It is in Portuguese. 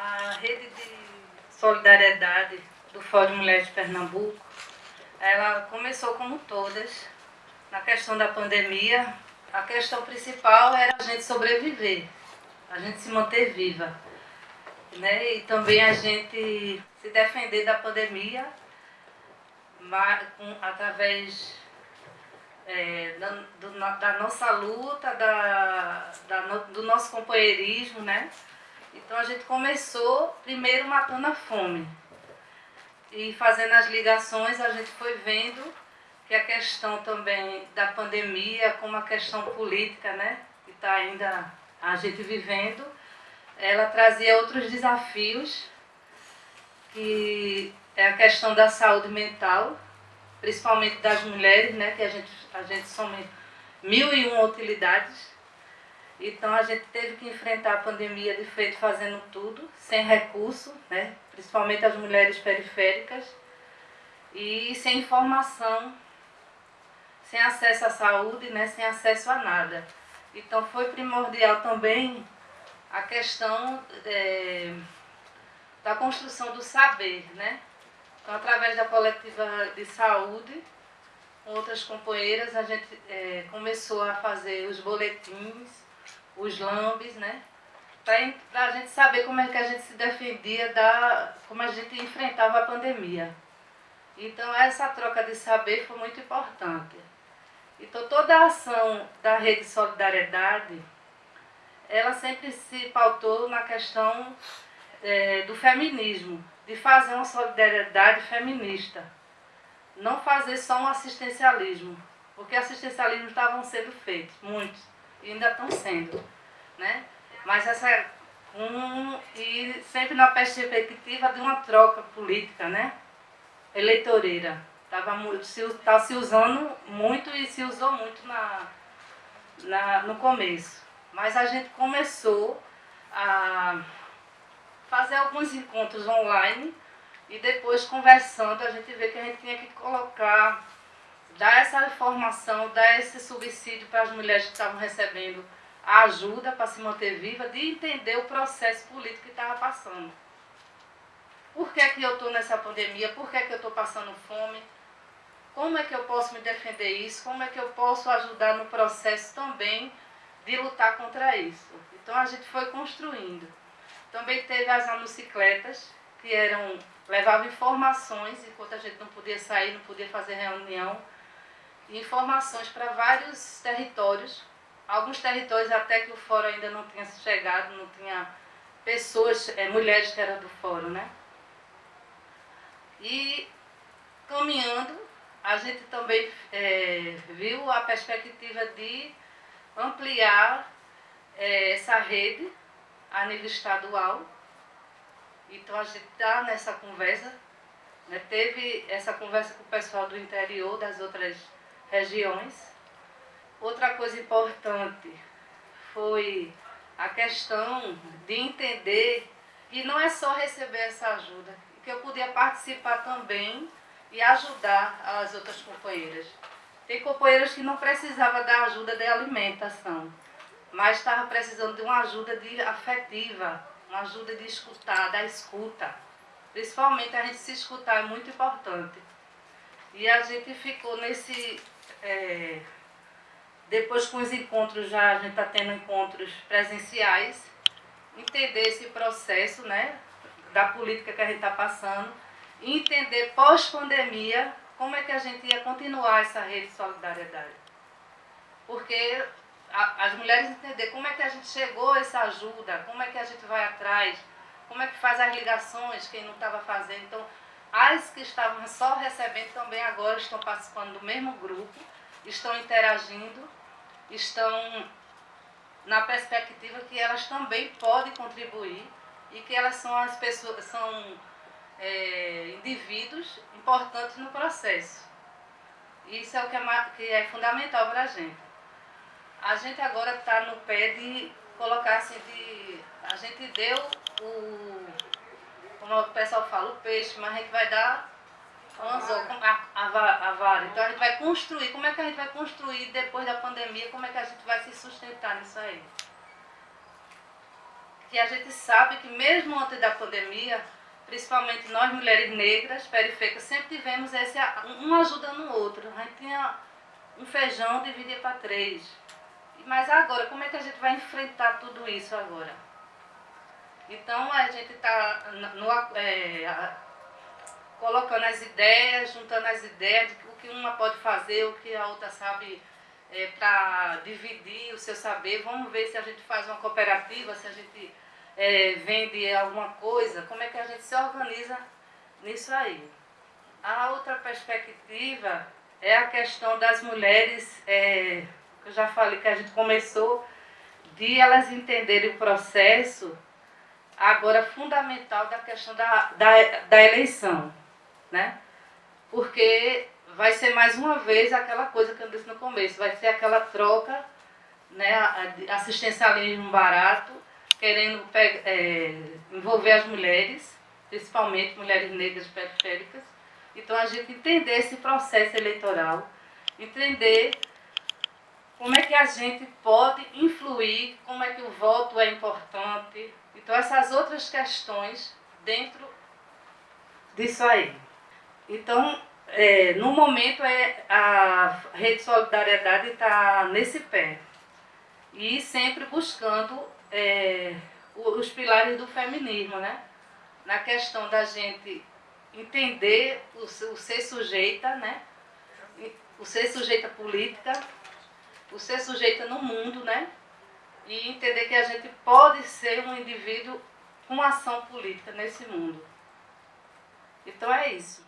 A rede de solidariedade do Fórum Mulheres de Pernambuco, ela começou como todas, na questão da pandemia, a questão principal era a gente sobreviver, a gente se manter viva. Né? E também a gente se defender da pandemia através é, da, do, da, nossa luta, da, da, do nosso companheirismo, né? Então a gente começou primeiro matando a fome. E fazendo as ligações, a gente foi vendo que a questão também da pandemia, como a questão política, né? Que está ainda a gente vivendo, ela trazia outros desafios, que é a questão da saúde mental, principalmente das mulheres, né? Que a gente, a gente some mil e uma utilidades então a gente teve que enfrentar a pandemia de feito fazendo tudo, sem recurso, né? principalmente as mulheres periféricas, e sem informação, sem acesso à saúde, né? sem acesso a nada. Então foi primordial também a questão é, da construção do saber. Né? Então através da coletiva de saúde, com outras companheiras, a gente é, começou a fazer os boletins, os lambes, né? Para a gente saber como é que a gente se defendia, da, como a gente enfrentava a pandemia. Então essa troca de saber foi muito importante. Então toda a ação da Rede Solidariedade, ela sempre se pautou na questão é, do feminismo, de fazer uma solidariedade feminista. Não fazer só um assistencialismo, porque assistencialismo estavam sendo feitos, muitos e ainda estão sendo, né? Mas essa um e sempre na perspectiva de uma troca política, né? Eleitoreira. Tava se tá se usando muito e se usou muito na, na no começo. Mas a gente começou a fazer alguns encontros online e depois conversando a gente vê que a gente tinha que colocar dar essa informação, dar esse subsídio para as mulheres que estavam recebendo a ajuda para se manter viva, de entender o processo político que estava passando. Por que, que eu estou nessa pandemia? Por que, que eu estou passando fome? Como é que eu posso me defender isso? Como é que eu posso ajudar no processo também de lutar contra isso? Então a gente foi construindo. Também teve as anocicletas, que eram levavam informações enquanto a gente não podia sair, não podia fazer reunião informações para vários territórios. Alguns territórios até que o fórum ainda não tinha chegado, não tinha pessoas, é, mulheres que eram do fórum, né? E caminhando, a gente também é, viu a perspectiva de ampliar é, essa rede a nível estadual. Então a gente está nessa conversa, né? teve essa conversa com o pessoal do interior, das outras regiões. Outra coisa importante foi a questão de entender que não é só receber essa ajuda, que eu podia participar também e ajudar as outras companheiras. Tem companheiras que não precisavam da ajuda de alimentação, mas estavam precisando de uma ajuda de afetiva, uma ajuda de escutar, da escuta. Principalmente a gente se escutar é muito importante. E a gente ficou nesse é, depois com os encontros, já a gente está tendo encontros presenciais, entender esse processo né, da política que a gente está passando, e entender pós-pandemia como é que a gente ia continuar essa rede de solidariedade. Porque a, as mulheres entender como é que a gente chegou a essa ajuda, como é que a gente vai atrás, como é que faz as ligações, quem não estava fazendo. Então, que estavam só recebendo também agora estão participando do mesmo grupo, estão interagindo, estão na perspectiva que elas também podem contribuir e que elas são as pessoas, são é, indivíduos importantes no processo. Isso é o que é, que é fundamental para a gente. A gente agora está no pé de colocar assim, de, a gente deu o como o pessoal fala, o peixe, mas a gente vai dar anzol, a, a, a vara. Então a gente vai construir. Como é que a gente vai construir depois da pandemia? Como é que a gente vai se sustentar nisso aí? que a gente sabe que mesmo antes da pandemia, principalmente nós mulheres negras, periféricas, sempre tivemos esse, um ajudando o outro. A gente tinha um feijão, dividia para três. Mas agora, como é que a gente vai enfrentar tudo isso agora? Então a gente está é, colocando as ideias, juntando as ideias de o que uma pode fazer, o que a outra sabe é, para dividir o seu saber. Vamos ver se a gente faz uma cooperativa, se a gente é, vende alguma coisa, como é que a gente se organiza nisso aí. A outra perspectiva é a questão das mulheres, é, eu já falei que a gente começou de elas entenderem o processo agora fundamental da questão da, da, da eleição, né? Porque vai ser mais uma vez aquela coisa que eu disse no começo, vai ser aquela troca, né, assistencialismo barato, querendo é, envolver as mulheres, principalmente mulheres negras periféricas. Então a gente entender esse processo eleitoral, entender como é que a gente pode influir, como é que o voto é importante. Então essas outras questões dentro disso aí. Então, é, no momento, é, a Rede Solidariedade está nesse pé. E sempre buscando é, os pilares do feminismo, né? Na questão da gente entender o, o ser sujeita, né? O ser sujeita política, o ser sujeita no mundo, né? E entender que a gente pode ser um indivíduo com ação política nesse mundo. Então é isso.